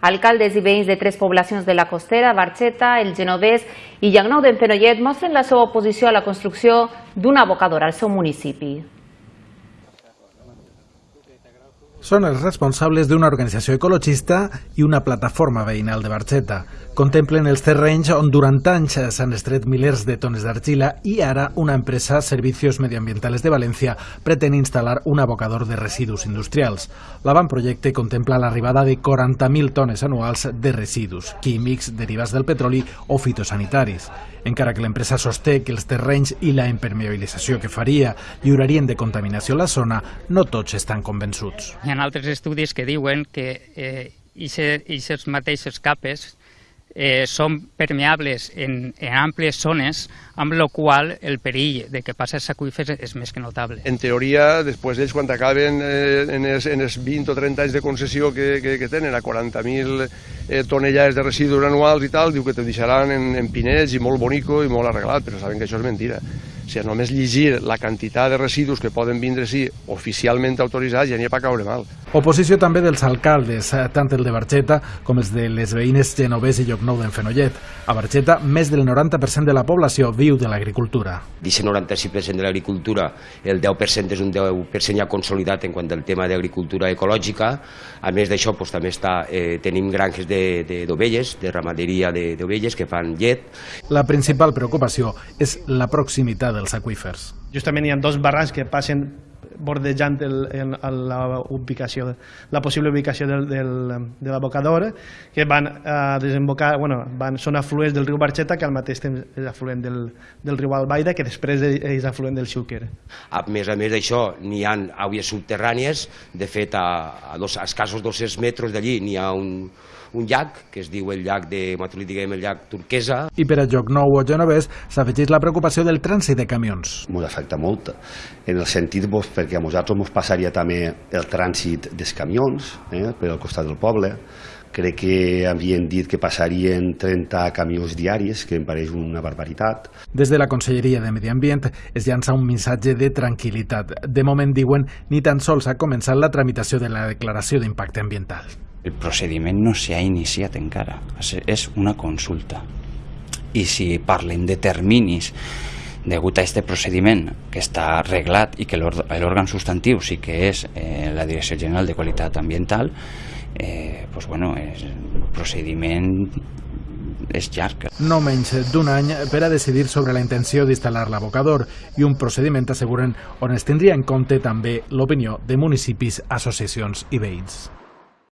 Alcaldes i veïns de tres poblacions de la Costera, Barxeta, el Genovès i Llagnou d'en Fenollet mostren la seva oposició a la construcció d'un abocador al seu municipi. Són els responsables d'una organització ecologista i una plataforma veïnal de Barxeta. Contemplen els terrenys on durant anys s'han estret milers de tones d'argila i ara una empresa, Servicios Medioambientales de València, pretén instal·lar un abocador de residus industrials. L'avantprojecte contempla l'arribada de 40.000 tones anuals de residus, químics, derivats del petroli o fitosanitaris. Encara que l'empresa sosté que els terrenys i la impermeabilització que faria lliurarien de contaminació la zona, no tots estan convençuts. Hi ha altres estudis que diuen que eh, aquestes mateixes capes eh, són permeables en, en àmplies zones, amb la qual el perill de que passi als aqüífers és més que notable. En teoria, després d'ells, quan acaben eh, en, els, en els 20 o 30 anys de concessió que, que, que tenen, a 40.000 eh, tonellades de residus anuals i tal, diu que te deixaran en, en pinets i molt bonico i molt arreglat, però saben que això és mentira. O sigui, només llegir la quantitat de residus que poden vindre sí oficialment autoritzats ja n'hi ha per caure mal. Oposició també dels alcaldes, eh, tant el de Barxeta com els de les veïnes Genovès i Llocnou d'en Fenollet. A Barxeta, més del 90% de la població viu de l'agricultura. D'aquest 96% de l'agricultura, el 10% és un 10% ja consolidat en quant al tema d'agricultura ecològica. A més d'això, doncs, també està, eh, tenim granges d'ovelles, de, de, de ramaderia d'ovelles que fan llet. La principal preocupació és la proximitat dels aqüífers. Justament hi ha dos barrancs que passen bordejant el, el, la, ubicació, la possible ubicació del, del, de l'abocador, que van a desembocar, bueno, van, són afluents del riu Barxeta, que al mateix temps és afluent del, del riu Albaida, que després és afluent del Xúquer. A més a més d'això, n'hi ha aigües subterrànies, de fet, a, a, dos, a escassos 200 metres d'allí n'hi ha un, un llac, que es diu el llac de Matulí, diguem el llac Turquesa. I per a Nou o Genovès s'afegeix la preocupació del trànsit de camions. M'ho afecta molt, en el sentit pues, perquè a nosaltres ens passaria també el trànsit dels camions eh, per al costat del poble, crec que havien dit que passarien 30 camions diaris, que em pareix una barbaritat. Des de la Conselleria de Medi Ambient es llança un missatge de tranquil·litat. De moment, diuen, ni tan sols ha començat la tramitació de la declaració d'impacte ambiental. El procediment no s'ha iniciat encara, és una consulta. I si parlem de terminis degut a aquest procediment que està arreglat i que l'òrgan substantiu sí que és eh, la Direcció General de Qualitat Ambiental, eh, pues bueno, és, el procediment és llarg. No menys d'un any per a decidir sobre la intenció d'instal·lar l'abocador i un procediment, asseguren, on es tindria en compte també l'opinió de municipis, associacions i veïns.